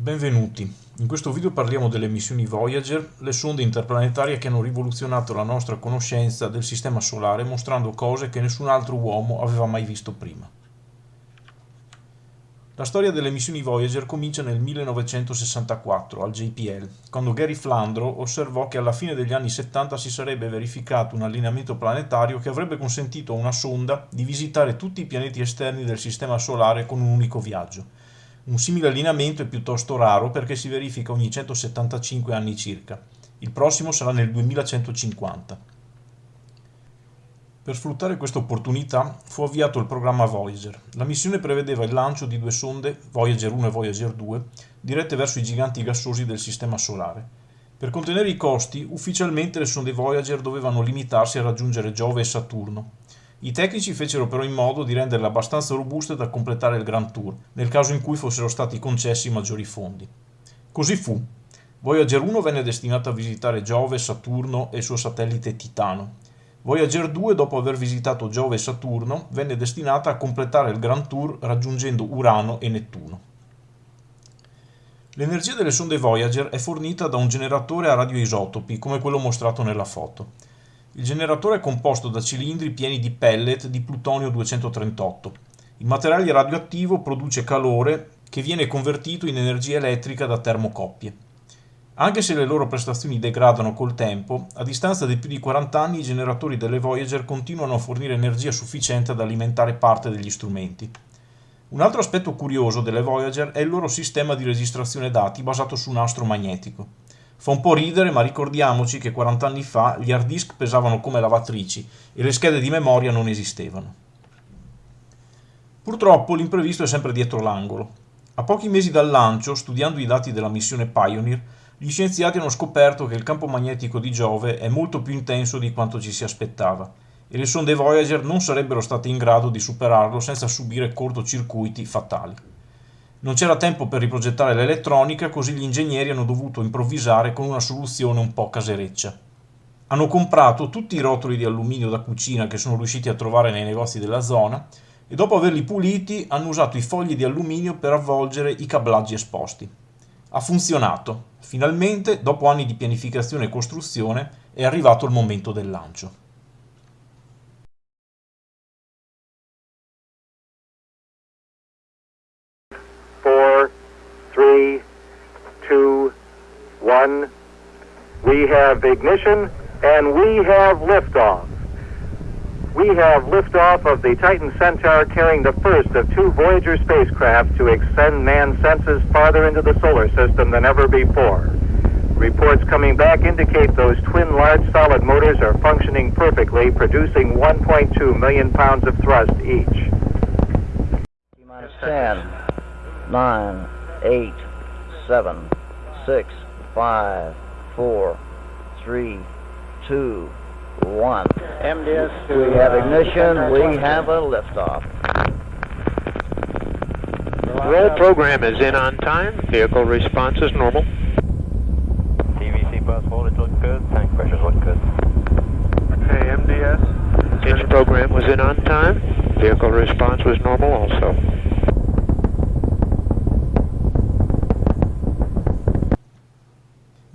Benvenuti, in questo video parliamo delle missioni Voyager, le sonde interplanetarie che hanno rivoluzionato la nostra conoscenza del Sistema Solare mostrando cose che nessun altro uomo aveva mai visto prima. La storia delle missioni Voyager comincia nel 1964 al JPL, quando Gary Flandro osservò che alla fine degli anni 70 si sarebbe verificato un allineamento planetario che avrebbe consentito a una sonda di visitare tutti i pianeti esterni del Sistema Solare con un unico viaggio un simile allineamento è piuttosto raro perché si verifica ogni 175 anni circa. Il prossimo sarà nel 2150. Per sfruttare questa opportunità fu avviato il programma Voyager. La missione prevedeva il lancio di due sonde, Voyager 1 e Voyager 2, dirette verso i giganti gassosi del Sistema Solare. Per contenere i costi, ufficialmente le sonde Voyager dovevano limitarsi a raggiungere Giove e Saturno, i tecnici fecero però in modo di renderle abbastanza robuste da completare il Grand Tour, nel caso in cui fossero stati concessi maggiori fondi. Così fu. Voyager 1 venne destinata a visitare Giove, Saturno e il suo satellite Titano. Voyager 2, dopo aver visitato Giove e Saturno, venne destinata a completare il Grand Tour raggiungendo Urano e Nettuno. L'energia delle sonde Voyager è fornita da un generatore a radioisotopi, come quello mostrato nella foto. Il generatore è composto da cilindri pieni di pellet di plutonio 238. Il materiale radioattivo produce calore che viene convertito in energia elettrica da termocoppie. Anche se le loro prestazioni degradano col tempo, a distanza di più di 40 anni i generatori delle Voyager continuano a fornire energia sufficiente ad alimentare parte degli strumenti. Un altro aspetto curioso delle Voyager è il loro sistema di registrazione dati basato su un astro magnetico. Fa un po' ridere, ma ricordiamoci che 40 anni fa gli hard disk pesavano come lavatrici e le schede di memoria non esistevano. Purtroppo l'imprevisto è sempre dietro l'angolo. A pochi mesi dal lancio, studiando i dati della missione Pioneer, gli scienziati hanno scoperto che il campo magnetico di Giove è molto più intenso di quanto ci si aspettava e le sonde Voyager non sarebbero state in grado di superarlo senza subire cortocircuiti fatali. Non c'era tempo per riprogettare l'elettronica, così gli ingegneri hanno dovuto improvvisare con una soluzione un po' casereccia. Hanno comprato tutti i rotoli di alluminio da cucina che sono riusciti a trovare nei negozi della zona e dopo averli puliti hanno usato i fogli di alluminio per avvolgere i cablaggi esposti. Ha funzionato. Finalmente, dopo anni di pianificazione e costruzione, è arrivato il momento del lancio. One. We have ignition and we have liftoff. We have liftoff of the Titan Centaur carrying the first of two Voyager spacecraft to extend man's senses farther into the solar system than ever before. Reports coming back indicate those twin large solid motors are functioning perfectly, producing 1.2 million pounds of thrust each. Minus 10, 9, 8, 7, 6, five, four, three, two, one. MDS. We have uh, ignition. We have a liftoff. Roll program is in on time. Vehicle response is normal. TVC bus voltage looks good. Tank pressures look good. Hey, MDS. Engine program was in on time. Vehicle response was normal also.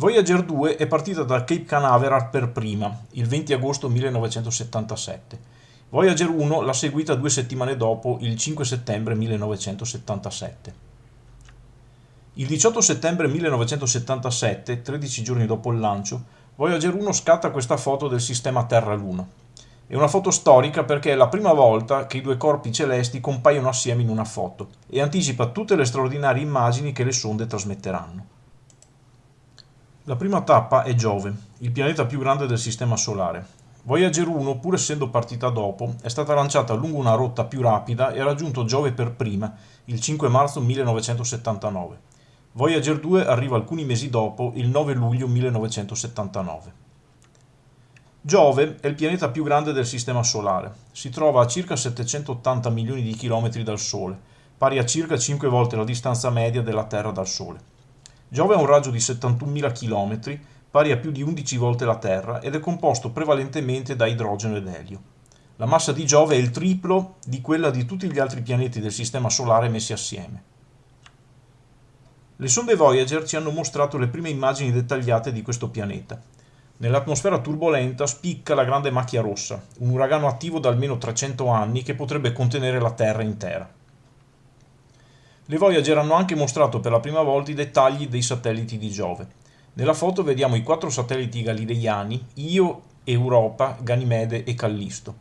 Voyager 2 è partita da Cape Canaveral per prima, il 20 agosto 1977. Voyager 1 l'ha seguita due settimane dopo, il 5 settembre 1977. Il 18 settembre 1977, 13 giorni dopo il lancio, Voyager 1 scatta questa foto del sistema Terra-Luna. È una foto storica perché è la prima volta che i due corpi celesti compaiono assieme in una foto e anticipa tutte le straordinarie immagini che le sonde trasmetteranno. La prima tappa è Giove, il pianeta più grande del Sistema Solare. Voyager 1, pur essendo partita dopo, è stata lanciata lungo una rotta più rapida e ha raggiunto Giove per prima, il 5 marzo 1979. Voyager 2 arriva alcuni mesi dopo, il 9 luglio 1979. Giove è il pianeta più grande del Sistema Solare. Si trova a circa 780 milioni di chilometri dal Sole, pari a circa 5 volte la distanza media della Terra dal Sole. Giove ha un raggio di 71.000 km, pari a più di 11 volte la Terra, ed è composto prevalentemente da idrogeno ed elio. La massa di Giove è il triplo di quella di tutti gli altri pianeti del Sistema Solare messi assieme. Le sonde Voyager ci hanno mostrato le prime immagini dettagliate di questo pianeta. Nell'atmosfera turbolenta spicca la grande macchia rossa, un uragano attivo da almeno 300 anni che potrebbe contenere la Terra intera. Le Voyager hanno anche mostrato per la prima volta i dettagli dei satelliti di Giove. Nella foto vediamo i quattro satelliti galileiani, Io, Europa, Ganimede e Callisto.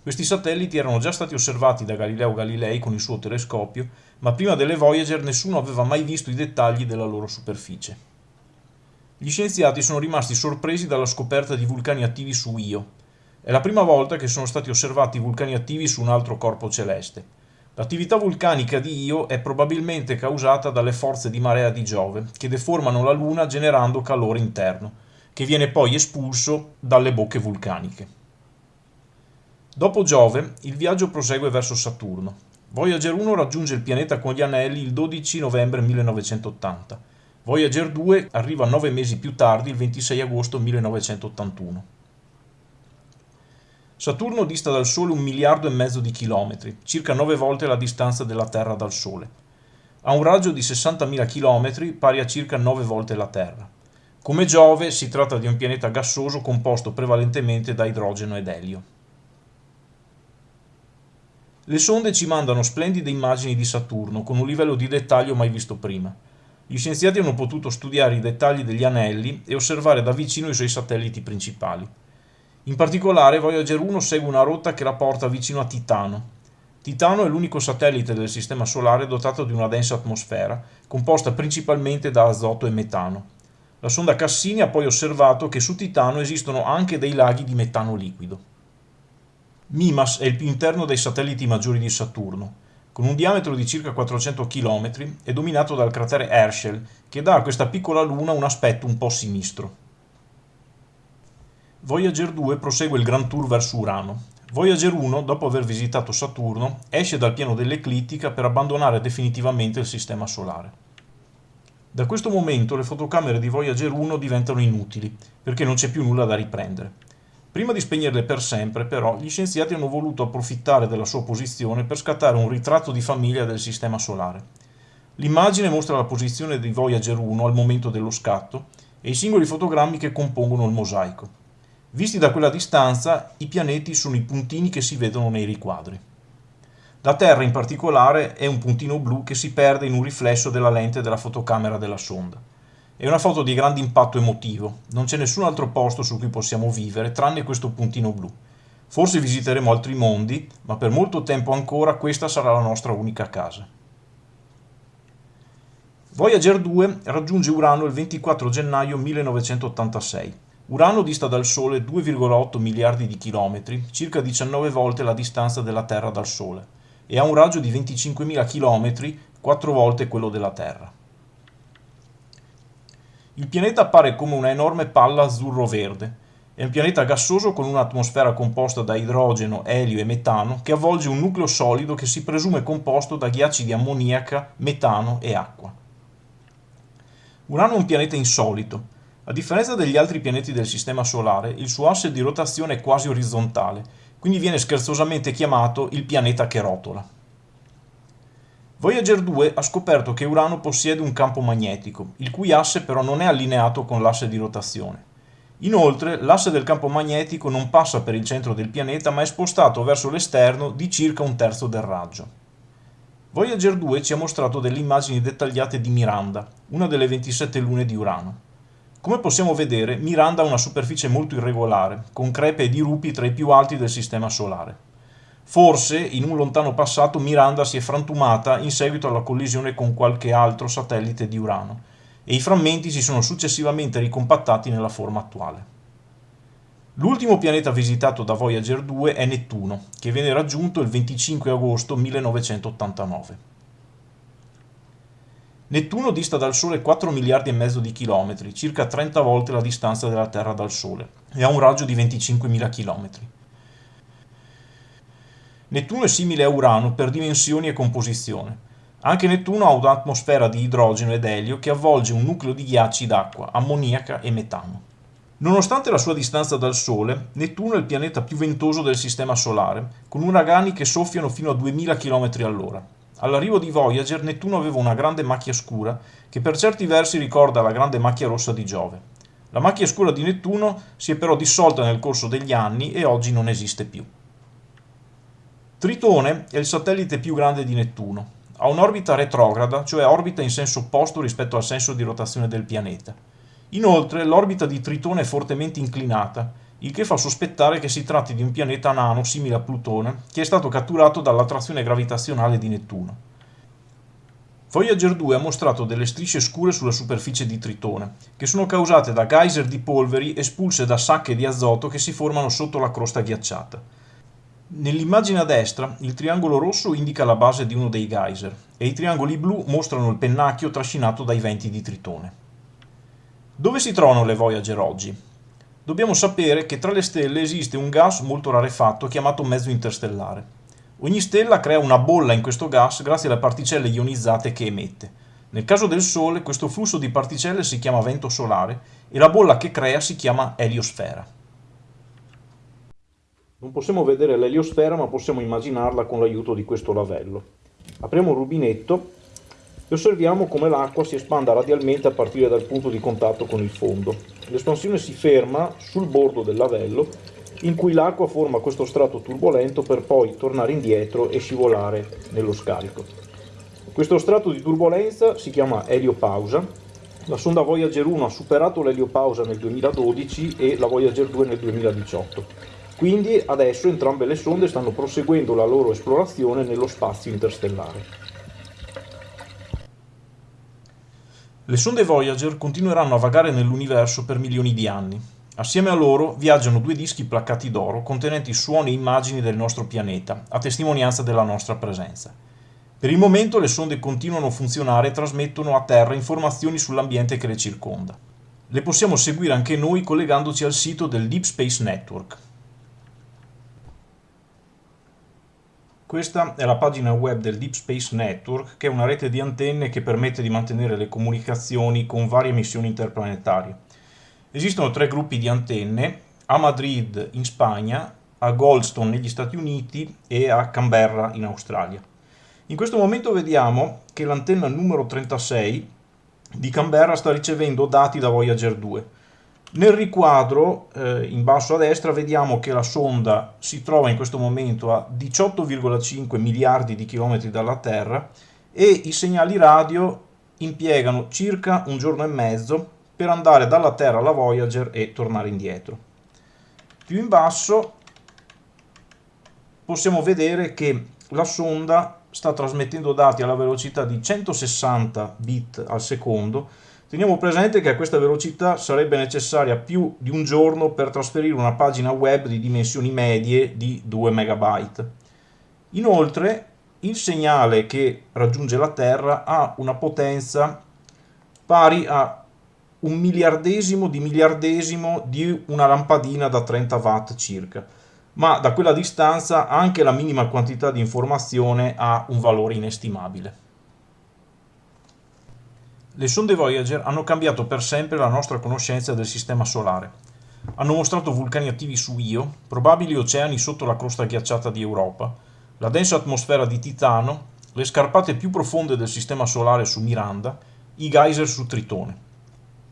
Questi satelliti erano già stati osservati da Galileo Galilei con il suo telescopio, ma prima delle Voyager nessuno aveva mai visto i dettagli della loro superficie. Gli scienziati sono rimasti sorpresi dalla scoperta di vulcani attivi su Io. È la prima volta che sono stati osservati vulcani attivi su un altro corpo celeste. L'attività vulcanica di Io è probabilmente causata dalle forze di marea di Giove, che deformano la Luna generando calore interno, che viene poi espulso dalle bocche vulcaniche. Dopo Giove, il viaggio prosegue verso Saturno. Voyager 1 raggiunge il pianeta con gli anelli il 12 novembre 1980. Voyager 2 arriva nove mesi più tardi, il 26 agosto 1981. Saturno dista dal Sole un miliardo e mezzo di chilometri, circa nove volte la distanza della Terra dal Sole. Ha un raggio di 60.000 chilometri, pari a circa nove volte la Terra. Come Giove, si tratta di un pianeta gassoso composto prevalentemente da idrogeno ed elio. Le sonde ci mandano splendide immagini di Saturno, con un livello di dettaglio mai visto prima. Gli scienziati hanno potuto studiare i dettagli degli anelli e osservare da vicino i suoi satelliti principali. In particolare Voyager 1 segue una rotta che la porta vicino a Titano. Titano è l'unico satellite del Sistema Solare dotato di una densa atmosfera, composta principalmente da azoto e metano. La sonda Cassini ha poi osservato che su Titano esistono anche dei laghi di metano liquido. Mimas è il più interno dei satelliti maggiori di Saturno. Con un diametro di circa 400 km, è dominato dal cratere Herschel, che dà a questa piccola luna un aspetto un po' sinistro. Voyager 2 prosegue il Grand Tour verso Urano. Voyager 1, dopo aver visitato Saturno, esce dal piano dell'eclittica per abbandonare definitivamente il Sistema Solare. Da questo momento le fotocamere di Voyager 1 diventano inutili, perché non c'è più nulla da riprendere. Prima di spegnerle per sempre, però, gli scienziati hanno voluto approfittare della sua posizione per scattare un ritratto di famiglia del Sistema Solare. L'immagine mostra la posizione di Voyager 1 al momento dello scatto e i singoli fotogrammi che compongono il mosaico. Visti da quella distanza, i pianeti sono i puntini che si vedono nei riquadri. La Terra in particolare è un puntino blu che si perde in un riflesso della lente della fotocamera della sonda. È una foto di grande impatto emotivo, non c'è nessun altro posto su cui possiamo vivere tranne questo puntino blu. Forse visiteremo altri mondi, ma per molto tempo ancora questa sarà la nostra unica casa. Voyager 2 raggiunge Urano il 24 gennaio 1986. Urano dista dal Sole 2,8 miliardi di chilometri, circa 19 volte la distanza della Terra dal Sole, e ha un raggio di 25.000 chilometri, 4 volte quello della Terra. Il pianeta appare come una enorme palla azzurro-verde. È un pianeta gassoso con un'atmosfera composta da idrogeno, elio e metano che avvolge un nucleo solido che si presume composto da ghiacci di ammoniaca, metano e acqua. Urano è un pianeta insolito. A differenza degli altri pianeti del Sistema Solare, il suo asse di rotazione è quasi orizzontale, quindi viene scherzosamente chiamato il pianeta che rotola. Voyager 2 ha scoperto che Urano possiede un campo magnetico, il cui asse però non è allineato con l'asse di rotazione. Inoltre, l'asse del campo magnetico non passa per il centro del pianeta ma è spostato verso l'esterno di circa un terzo del raggio. Voyager 2 ci ha mostrato delle immagini dettagliate di Miranda, una delle 27 lune di Urano. Come possiamo vedere, Miranda ha una superficie molto irregolare, con crepe e dirupi tra i più alti del Sistema Solare. Forse, in un lontano passato, Miranda si è frantumata in seguito alla collisione con qualche altro satellite di Urano, e i frammenti si sono successivamente ricompattati nella forma attuale. L'ultimo pianeta visitato da Voyager 2 è Nettuno, che viene raggiunto il 25 agosto 1989. Nettuno dista dal Sole 4 miliardi e mezzo di chilometri, circa 30 volte la distanza della Terra dal Sole, e ha un raggio di 25.000 chilometri. Nettuno è simile a Urano per dimensioni e composizione. Anche Nettuno ha un'atmosfera di idrogeno ed elio che avvolge un nucleo di ghiacci d'acqua, ammoniaca e metano. Nonostante la sua distanza dal Sole, Nettuno è il pianeta più ventoso del Sistema Solare, con uragani che soffiano fino a 2000 km all'ora. All'arrivo di Voyager Nettuno aveva una grande macchia scura che per certi versi ricorda la grande macchia rossa di Giove. La macchia scura di Nettuno si è però dissolta nel corso degli anni e oggi non esiste più. Tritone è il satellite più grande di Nettuno. Ha un'orbita retrograda, cioè orbita in senso opposto rispetto al senso di rotazione del pianeta. Inoltre l'orbita di Tritone è fortemente inclinata il che fa sospettare che si tratti di un pianeta nano simile a Plutone, che è stato catturato dall'attrazione gravitazionale di Nettuno. Voyager 2 ha mostrato delle strisce scure sulla superficie di Tritone, che sono causate da geyser di polveri espulse da sacche di azoto che si formano sotto la crosta ghiacciata. Nell'immagine a destra il triangolo rosso indica la base di uno dei geyser e i triangoli blu mostrano il pennacchio trascinato dai venti di Tritone. Dove si trovano le Voyager oggi? Dobbiamo sapere che tra le stelle esiste un gas molto rarefatto chiamato mezzo interstellare. Ogni stella crea una bolla in questo gas grazie alle particelle ionizzate che emette. Nel caso del Sole questo flusso di particelle si chiama vento solare e la bolla che crea si chiama eliosfera. Non possiamo vedere l'eliosfera ma possiamo immaginarla con l'aiuto di questo lavello. Apriamo un rubinetto e osserviamo come l'acqua si espanda radialmente a partire dal punto di contatto con il fondo. L'espansione si ferma sul bordo del lavello in cui l'acqua forma questo strato turbolento per poi tornare indietro e scivolare nello scarico. Questo strato di turbolenza si chiama eliopausa. La sonda Voyager 1 ha superato l'eliopausa nel 2012 e la Voyager 2 nel 2018. Quindi adesso entrambe le sonde stanno proseguendo la loro esplorazione nello spazio interstellare. Le sonde Voyager continueranno a vagare nell'universo per milioni di anni. Assieme a loro viaggiano due dischi placcati d'oro contenenti suoni e immagini del nostro pianeta, a testimonianza della nostra presenza. Per il momento le sonde continuano a funzionare e trasmettono a Terra informazioni sull'ambiente che le circonda. Le possiamo seguire anche noi collegandoci al sito del Deep Space Network, Questa è la pagina web del Deep Space Network, che è una rete di antenne che permette di mantenere le comunicazioni con varie missioni interplanetarie. Esistono tre gruppi di antenne, a Madrid in Spagna, a Goldstone negli Stati Uniti e a Canberra in Australia. In questo momento vediamo che l'antenna numero 36 di Canberra sta ricevendo dati da Voyager 2 nel riquadro, eh, in basso a destra, vediamo che la sonda si trova in questo momento a 18,5 miliardi di chilometri dalla Terra e i segnali radio impiegano circa un giorno e mezzo per andare dalla Terra alla Voyager e tornare indietro. Più in basso possiamo vedere che la sonda sta trasmettendo dati alla velocità di 160 bit al secondo Teniamo presente che a questa velocità sarebbe necessaria più di un giorno per trasferire una pagina web di dimensioni medie di 2 MB. Inoltre, il segnale che raggiunge la Terra ha una potenza pari a un miliardesimo di miliardesimo di una lampadina da 30 watt circa, ma da quella distanza anche la minima quantità di informazione ha un valore inestimabile. Le sonde Voyager hanno cambiato per sempre la nostra conoscenza del Sistema Solare. Hanno mostrato vulcani attivi su Io, probabili oceani sotto la crosta ghiacciata di Europa, la densa atmosfera di Titano, le scarpate più profonde del Sistema Solare su Miranda, i geyser su Tritone.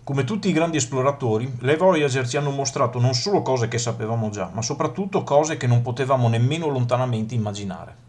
Come tutti i grandi esploratori, le Voyager ci hanno mostrato non solo cose che sapevamo già, ma soprattutto cose che non potevamo nemmeno lontanamente immaginare.